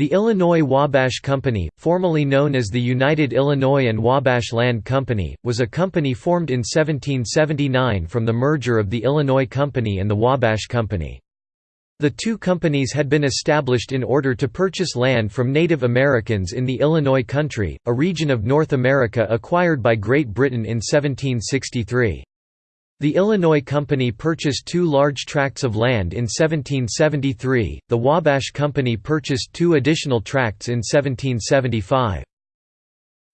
The Illinois Wabash Company, formerly known as the United Illinois and Wabash Land Company, was a company formed in 1779 from the merger of the Illinois Company and the Wabash Company. The two companies had been established in order to purchase land from Native Americans in the Illinois Country, a region of North America acquired by Great Britain in 1763. The Illinois Company purchased two large tracts of land in 1773, the Wabash Company purchased two additional tracts in 1775.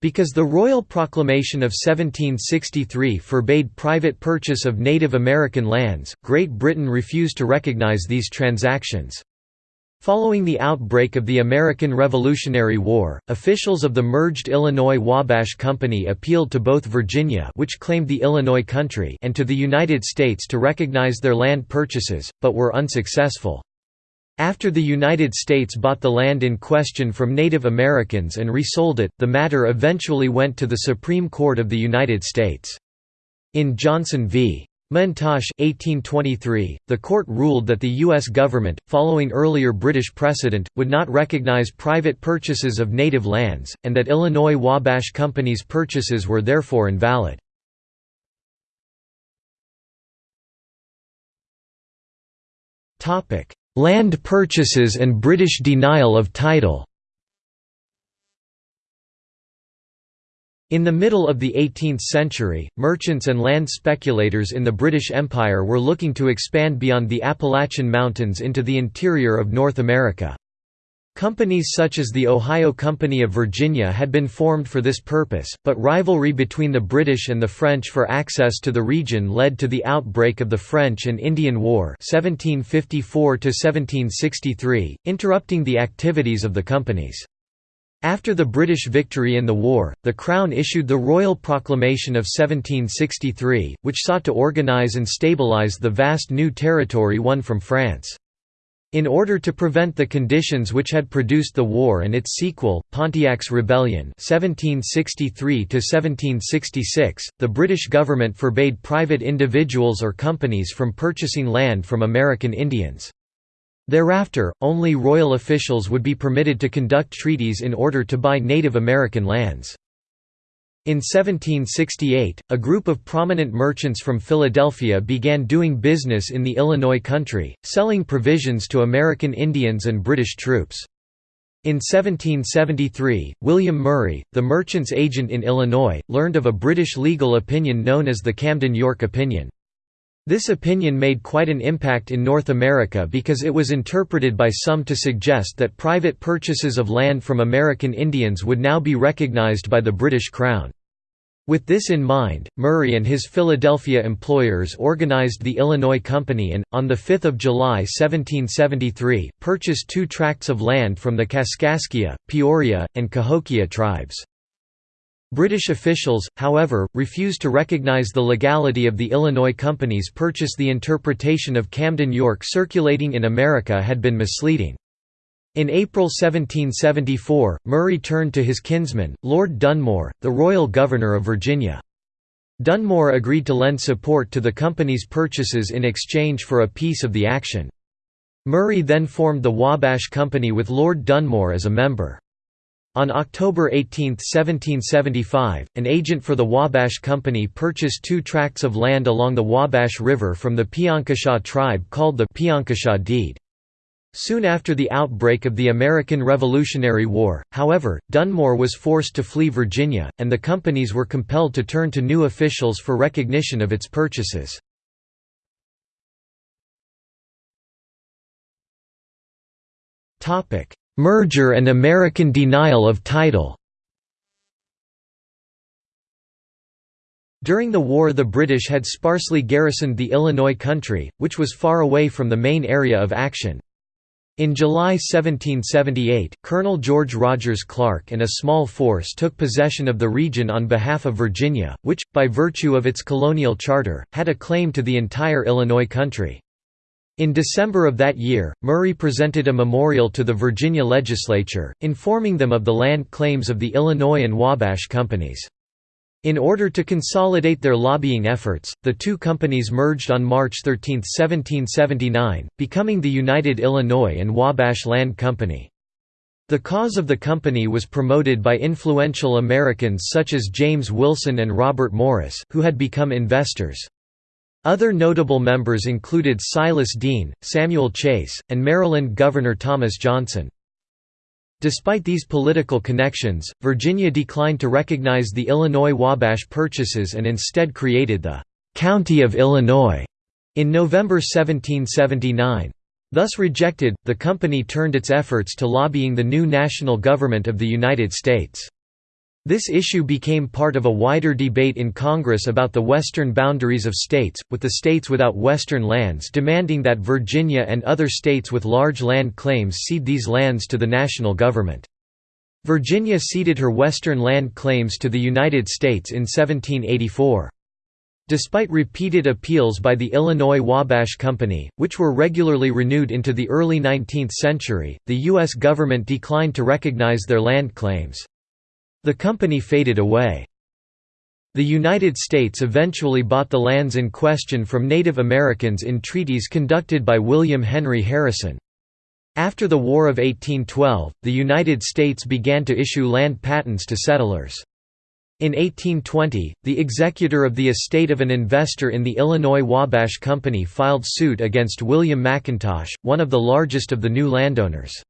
Because the Royal Proclamation of 1763 forbade private purchase of Native American lands, Great Britain refused to recognize these transactions. Following the outbreak of the American Revolutionary War, officials of the merged Illinois Wabash Company appealed to both Virginia which claimed the Illinois country and to the United States to recognize their land purchases, but were unsuccessful. After the United States bought the land in question from Native Americans and resold it, the matter eventually went to the Supreme Court of the United States. In Johnson v. McIntosh 1823, the court ruled that the U.S. government, following earlier British precedent, would not recognize private purchases of native lands, and that Illinois Wabash Company's purchases were therefore invalid. Land purchases and British denial of title In the middle of the 18th century, merchants and land speculators in the British Empire were looking to expand beyond the Appalachian Mountains into the interior of North America. Companies such as the Ohio Company of Virginia had been formed for this purpose, but rivalry between the British and the French for access to the region led to the outbreak of the French and Indian War 1754 interrupting the activities of the companies. After the British victory in the war, the Crown issued the Royal Proclamation of 1763, which sought to organise and stabilise the vast new territory won from France. In order to prevent the conditions which had produced the war and its sequel, Pontiac's Rebellion 1763 the British government forbade private individuals or companies from purchasing land from American Indians. Thereafter, only royal officials would be permitted to conduct treaties in order to buy Native American lands. In 1768, a group of prominent merchants from Philadelphia began doing business in the Illinois country, selling provisions to American Indians and British troops. In 1773, William Murray, the merchant's agent in Illinois, learned of a British legal opinion known as the Camden-Yorke Opinion. This opinion made quite an impact in North America because it was interpreted by some to suggest that private purchases of land from American Indians would now be recognized by the British Crown. With this in mind, Murray and his Philadelphia employers organized the Illinois Company and, on 5 July 1773, purchased two tracts of land from the Kaskaskia, Peoria, and Cahokia tribes. British officials, however, refused to recognize the legality of the Illinois Company's purchase the interpretation of Camden Yorke circulating in America had been misleading. In April 1774, Murray turned to his kinsman, Lord Dunmore, the royal governor of Virginia. Dunmore agreed to lend support to the company's purchases in exchange for a piece of the action. Murray then formed the Wabash Company with Lord Dunmore as a member. On October 18, 1775, an agent for the Wabash Company purchased two tracts of land along the Wabash River from the Piankashaw tribe called the Piankashaw Deed. Soon after the outbreak of the American Revolutionary War, however, Dunmore was forced to flee Virginia, and the companies were compelled to turn to new officials for recognition of its purchases. Merger and American denial of title During the war the British had sparsely garrisoned the Illinois country, which was far away from the main area of action. In July 1778, Colonel George Rogers Clark and a small force took possession of the region on behalf of Virginia, which, by virtue of its colonial charter, had a claim to the entire Illinois country. In December of that year, Murray presented a memorial to the Virginia legislature, informing them of the land claims of the Illinois and Wabash companies. In order to consolidate their lobbying efforts, the two companies merged on March 13, 1779, becoming the United Illinois and Wabash Land Company. The cause of the company was promoted by influential Americans such as James Wilson and Robert Morris, who had become investors. Other notable members included Silas Deane, Samuel Chase, and Maryland Governor Thomas Johnson. Despite these political connections, Virginia declined to recognize the Illinois Wabash purchases and instead created the «County of Illinois» in November 1779. Thus rejected, the company turned its efforts to lobbying the new national government of the United States. This issue became part of a wider debate in Congress about the western boundaries of states, with the states without western lands demanding that Virginia and other states with large land claims cede these lands to the national government. Virginia ceded her western land claims to the United States in 1784. Despite repeated appeals by the Illinois Wabash Company, which were regularly renewed into the early 19th century, the U.S. government declined to recognize their land claims. The company faded away. The United States eventually bought the lands in question from Native Americans in treaties conducted by William Henry Harrison. After the War of 1812, the United States began to issue land patents to settlers. In 1820, the executor of the estate of an investor in the Illinois Wabash Company filed suit against William McIntosh, one of the largest of the new landowners.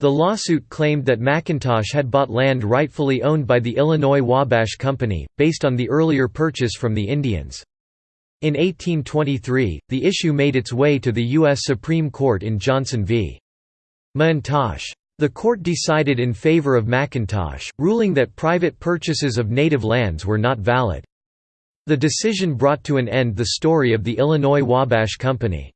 The lawsuit claimed that McIntosh had bought land rightfully owned by the Illinois Wabash Company, based on the earlier purchase from the Indians. In 1823, the issue made its way to the U.S. Supreme Court in Johnson v. McIntosh. The court decided in favor of McIntosh, ruling that private purchases of native lands were not valid. The decision brought to an end the story of the Illinois Wabash Company.